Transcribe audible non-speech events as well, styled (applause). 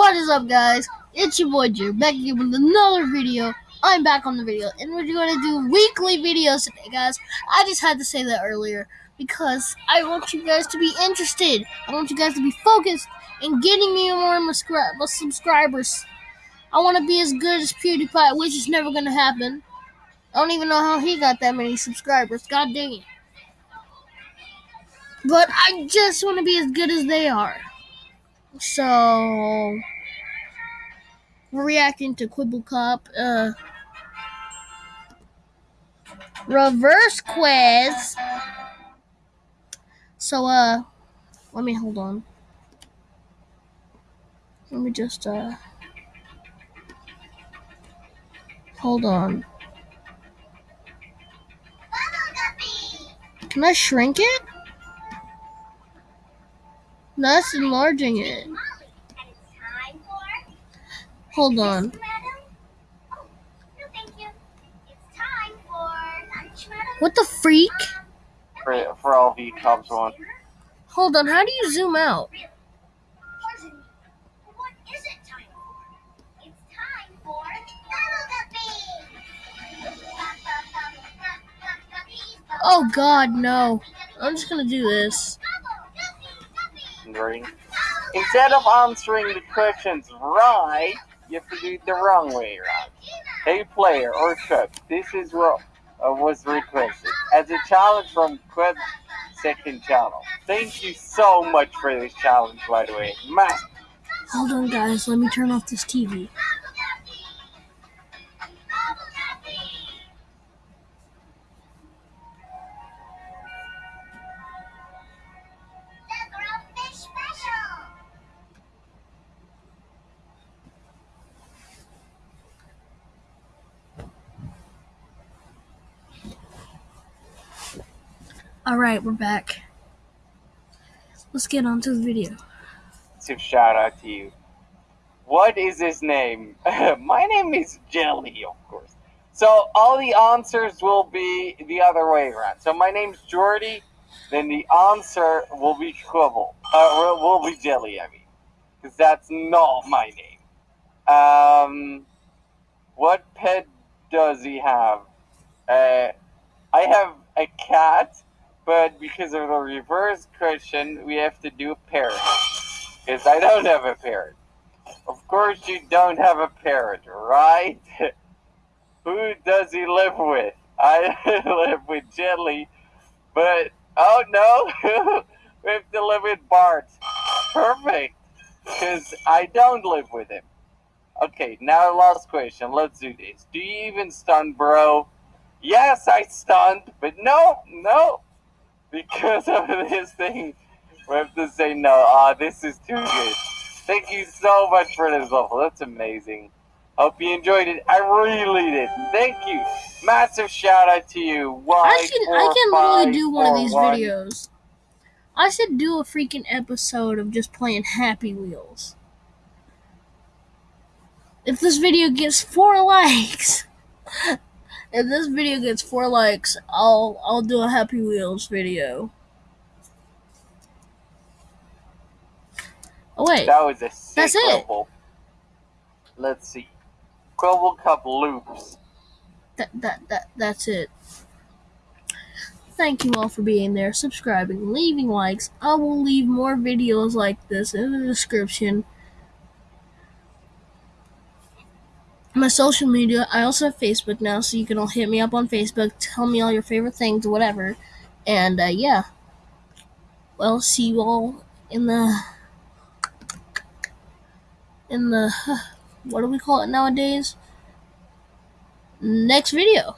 What is up, guys? It's your boy Drew back again with another video. I'm back on the video, and we're going to do weekly videos today, guys. I just had to say that earlier because I want you guys to be interested. I want you guys to be focused in getting me more subscribers. I want to be as good as PewDiePie, which is never going to happen. I don't even know how he got that many subscribers. God dang it. But I just want to be as good as they are. So we're reacting to Kwebbelkop. Uh, reverse quiz. So uh, let me hold on. Let me just uh, hold on. Can I shrink it? That's enlarging it. Hold on. What the freak? For, for all you Cubs one. Hold on, how do you zoom out? Oh god, no. I'm just gonna do this. Instead of answering the questions right, you have to do it the wrong way around. Hey player or cook, this is what uh, was requested as a challenge from Quid second channel. Thank you so much for this challenge, by the way. Man. Hold on, guys. Let me turn off this TV. Alright, we're back. Let's get on to the video. So shout out to you. What is his name? (laughs) My name is Jelly, of course. So all the answers will be the other way around. So my name's Jordi, then the answer will be Quibble. Uh, will be Jelly, I mean. Because that's not my name. Um, what pet does he have? Uh, I have a cat but because of the reverse question, we have to do a parrot. Because I don't have a parrot. Of course you don't have a parrot, right? (laughs) Who does he live with? I (laughs) live with Jelly, but oh no, (laughs) we have to live with Bart. Perfect, because I don't live with him. Okay, now last question. Let's do this. Do you even stun, bro? Yes, I stunned, but no, no, because of this thing, we have to say no. Ah, this is too good. Thank you so much for this level. That's amazing. Hope you enjoyed it. I really did. Thank you. Massive shout out to you. Why, I can four, I can five, literally do one four, of these one. videos. I should do a freaking episode of just playing Happy Wheels. If this video gets four (laughs) likes, if this video gets four likes, I'll I'll do a Happy Wheels video. Oh wait, that was a sick that's it. Let's see, Kwebbelkop loops. That that that that's it. Thank you all for being there, subscribing, leaving likes. I will leave more videos like this in the description. My social media. I also have Facebook now, so you can all hit me up on Facebook, tell me all your favorite things, whatever. And uh, yeah, well, see you all in the in the (sighs) what do we call it nowadays? Next video.